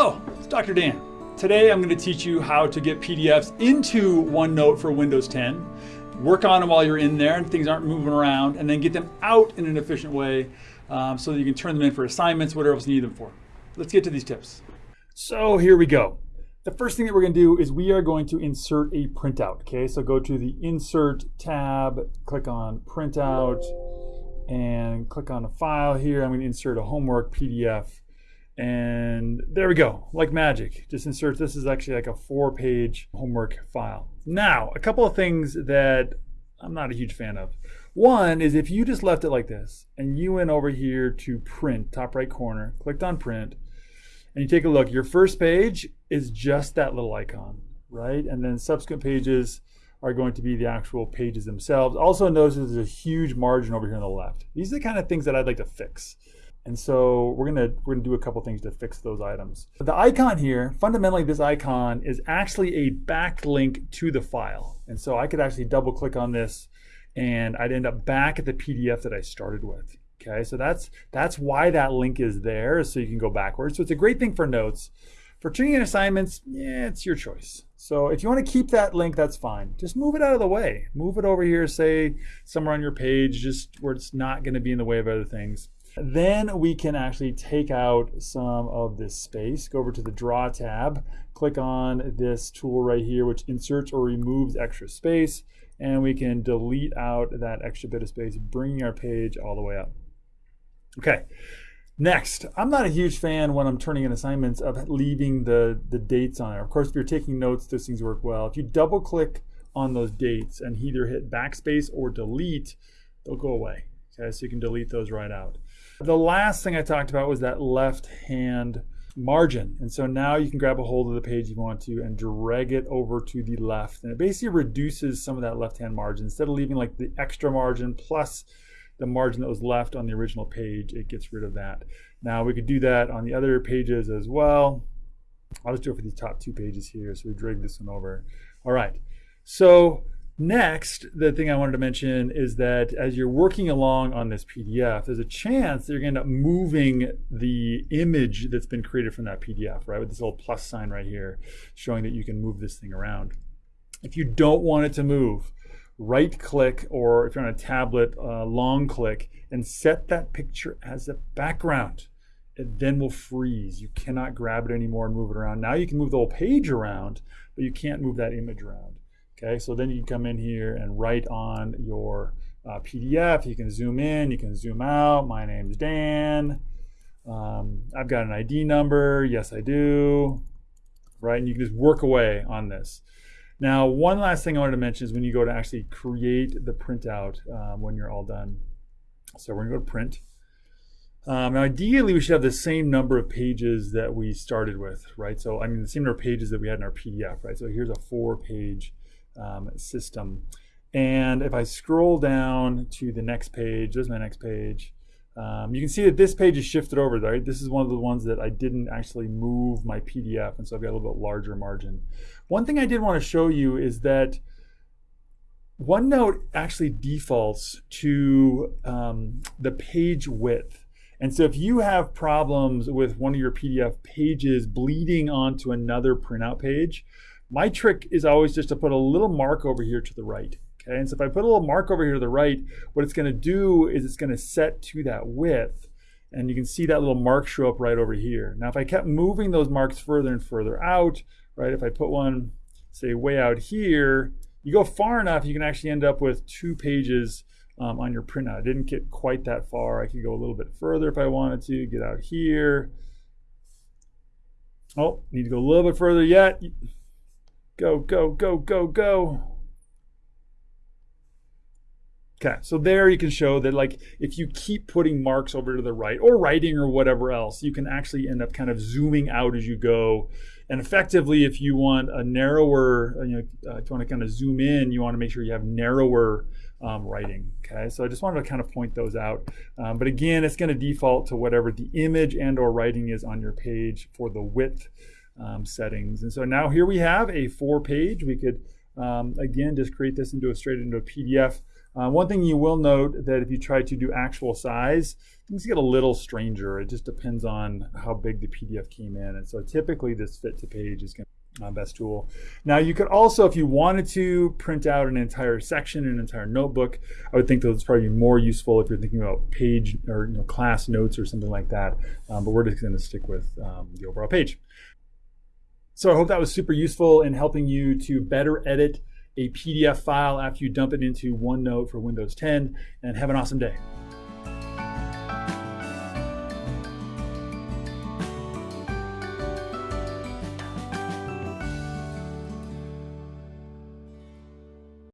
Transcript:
Hello, it's Dr. Dan. Today I'm going to teach you how to get PDFs into OneNote for Windows 10, work on them while you're in there and things aren't moving around, and then get them out in an efficient way um, so that you can turn them in for assignments, whatever else you need them for. Let's get to these tips. So here we go. The first thing that we're going to do is we are going to insert a printout. Okay, so go to the Insert tab, click on Printout, and click on a file here. I'm going to insert a homework PDF and there we go, like magic. Just insert, this is actually like a four page homework file. Now, a couple of things that I'm not a huge fan of. One is if you just left it like this and you went over here to print, top right corner, clicked on print, and you take a look, your first page is just that little icon, right? And then subsequent pages are going to be the actual pages themselves. Also notice there's a huge margin over here on the left. These are the kind of things that I'd like to fix. And so we're gonna we're gonna do a couple things to fix those items. The icon here, fundamentally this icon is actually a backlink to the file. And so I could actually double click on this and I'd end up back at the PDF that I started with. Okay, so that's that's why that link is there, so you can go backwards. So it's a great thing for notes. For turning in assignments, yeah, it's your choice. So if you want to keep that link, that's fine. Just move it out of the way. Move it over here, say somewhere on your page, just where it's not going to be in the way of other things. Then we can actually take out some of this space. Go over to the Draw tab, click on this tool right here, which inserts or removes extra space, and we can delete out that extra bit of space, bringing our page all the way up. Okay. Next, I'm not a huge fan when I'm turning in assignments of leaving the, the dates on there. Of course, if you're taking notes, those things work well. If you double click on those dates and either hit backspace or delete, they'll go away. Okay, so you can delete those right out. The last thing I talked about was that left hand margin. And so now you can grab a hold of the page you want to and drag it over to the left. And it basically reduces some of that left hand margin. Instead of leaving like the extra margin plus the margin that was left on the original page, it gets rid of that. Now we could do that on the other pages as well. I'll just do it for these top two pages here. So we drag this one over. All right. So Next, the thing I wanted to mention is that as you're working along on this PDF, there's a chance that you're going to end up moving the image that's been created from that PDF, right? With this little plus sign right here showing that you can move this thing around. If you don't want it to move, right click or if you're on a tablet, uh, long click and set that picture as a background. It then will freeze. You cannot grab it anymore and move it around. Now you can move the whole page around, but you can't move that image around. Okay, so then you come in here and write on your uh, PDF. You can zoom in, you can zoom out. My name's Dan. Um, I've got an ID number. Yes, I do. Right, and you can just work away on this. Now, one last thing I wanted to mention is when you go to actually create the printout um, when you're all done. So we're gonna go to print. Um, now, ideally, we should have the same number of pages that we started with, right? So, I mean, the same number of pages that we had in our PDF, right? So here's a four-page um, system. And if I scroll down to the next page, there's my next page, um, you can see that this page is shifted over, right? This is one of the ones that I didn't actually move my PDF, and so I've got a little bit larger margin. One thing I did want to show you is that OneNote actually defaults to um, the page width. And so if you have problems with one of your PDF pages bleeding onto another printout page, my trick is always just to put a little mark over here to the right. Okay, and so if I put a little mark over here to the right, what it's gonna do is it's gonna set to that width and you can see that little mark show up right over here. Now if I kept moving those marks further and further out, right, if I put one, say way out here, you go far enough, you can actually end up with two pages um, on your printout. I didn't get quite that far. I could go a little bit further if I wanted to, get out here. Oh, need to go a little bit further yet. Go, go, go, go, go. Okay, so there you can show that like if you keep putting marks over to the right or writing or whatever else, you can actually end up kind of zooming out as you go. And effectively, if you want a narrower, you know, uh, if you want to kind of zoom in, you want to make sure you have narrower um, writing. Okay, so I just wanted to kind of point those out. Um, but again, it's going to default to whatever the image and or writing is on your page for the width um, settings. And so now here we have a four page. We could, um, again, just create this into a straight into a PDF. Uh, one thing you will note that if you try to do actual size, things get a little stranger. It just depends on how big the PDF came in. And so typically this fit to page is going to be my best tool. Now you could also, if you wanted to print out an entire section, an entire notebook, I would think those probably more useful if you're thinking about page or you know, class notes or something like that. Um, but we're just going to stick with um, the overall page. So I hope that was super useful in helping you to better edit a PDF file after you dump it into OneNote for Windows 10 and have an awesome day.